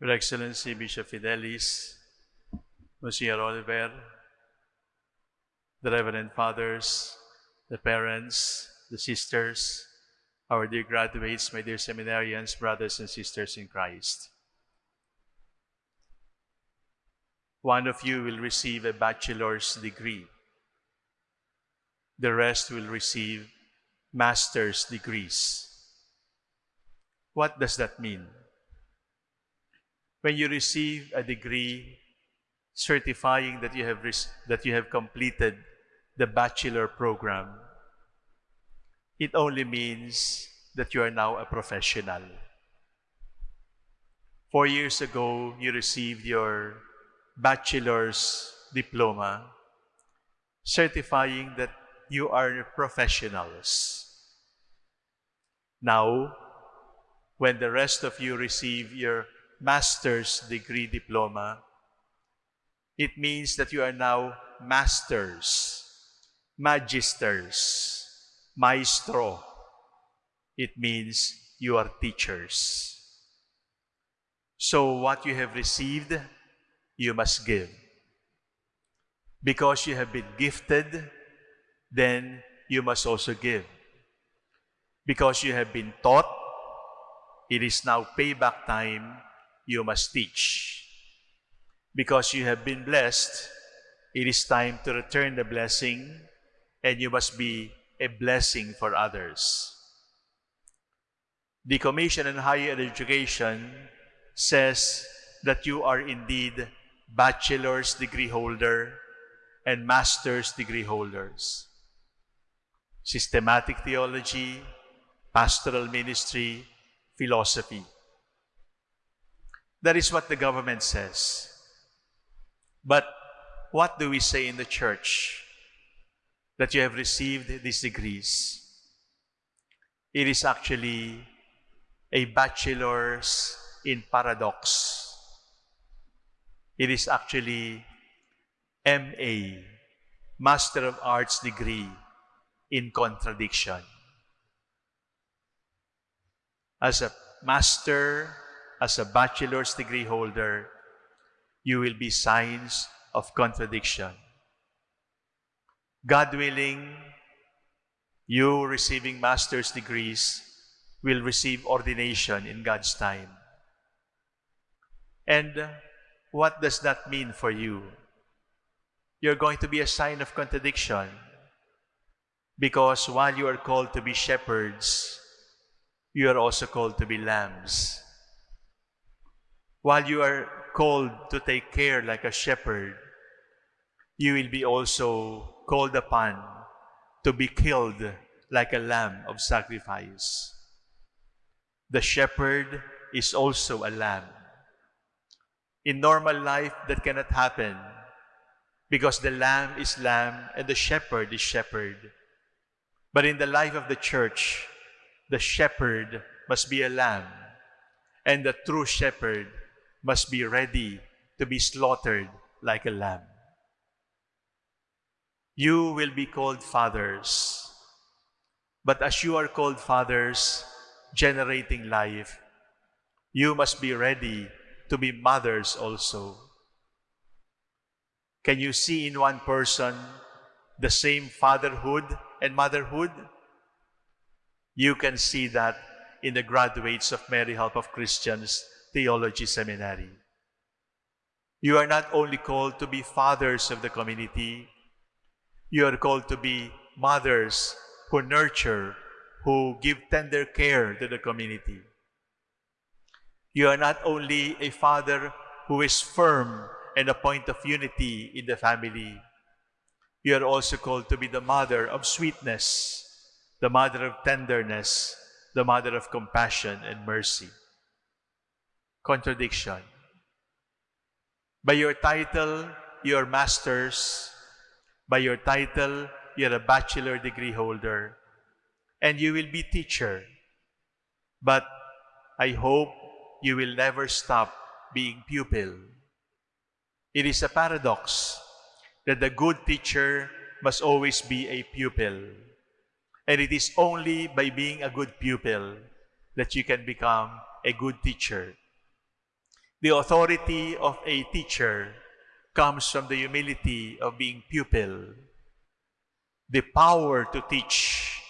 Your Excellency Bishop Fidelis, Monsignor Oliver, the Reverend Fathers, the parents, the sisters, our dear graduates, my dear seminarians, brothers and sisters in Christ. One of you will receive a bachelor's degree. The rest will receive master's degrees. What does that mean? When you receive a degree certifying that you have, that you have completed the bachelor program, it only means that you are now a professional. Four years ago, you received your bachelor's diploma, certifying that you are professionals. Now, when the rest of you receive your master's degree diploma, it means that you are now masters, magisters, maestro. It means you are teachers. So what you have received, you must give. Because you have been gifted, then you must also give. Because you have been taught, it is now payback time, you must teach. Because you have been blessed, it is time to return the blessing, and you must be a blessing for others. The Commission on Higher Education says that you are indeed bachelor's degree holder and master's degree holders. Systematic theology, pastoral ministry, philosophy. That is what the government says. But what do we say in the church? That you have received these degrees. It is actually a bachelor's in paradox. It is actually MA, Master of Arts degree in contradiction. As a master, as a bachelor's degree holder, you will be signs of contradiction. God willing, you receiving master's degrees will receive ordination in God's time. And what does that mean for you? You're going to be a sign of contradiction because while you are called to be shepherds, you are also called to be lambs. While you are called to take care like a shepherd, you will be also called upon to be killed like a lamb of sacrifice. The shepherd is also a lamb. In normal life, that cannot happen because the lamb is lamb and the shepherd is shepherd. But in the life of the church, the shepherd must be a lamb, and the true shepherd must be ready to be slaughtered like a lamb. You will be called fathers, but as you are called fathers, generating life, you must be ready to be mothers also. Can you see in one person the same fatherhood and motherhood? You can see that in the graduates of Mary Help of Christians Theology Seminary. You are not only called to be fathers of the community, you are called to be mothers who nurture, who give tender care to the community. You are not only a father who is firm and a point of unity in the family, you are also called to be the mother of sweetness, the mother of tenderness, the mother of compassion and mercy. Contradiction. By your title, you are masters. By your title, you are a bachelor degree holder. And you will be teacher. But I hope you will never stop being pupil. It is a paradox that the good teacher must always be a pupil. And it is only by being a good pupil that you can become a good teacher. The authority of a teacher comes from the humility of being pupil. The power to teach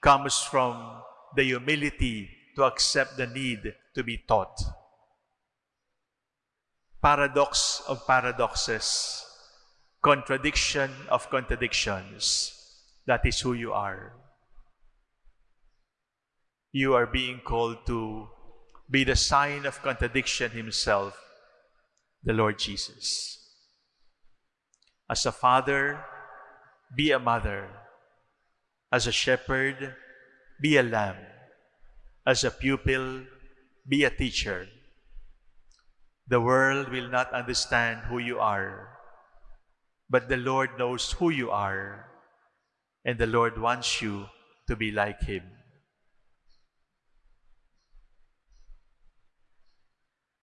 comes from the humility to accept the need to be taught. Paradox of paradoxes, contradiction of contradictions. That is who you are. You are being called to be the sign of contradiction himself, the Lord Jesus. As a father, be a mother. As a shepherd, be a lamb. As a pupil, be a teacher. The world will not understand who you are, but the Lord knows who you are, and the Lord wants you to be like Him.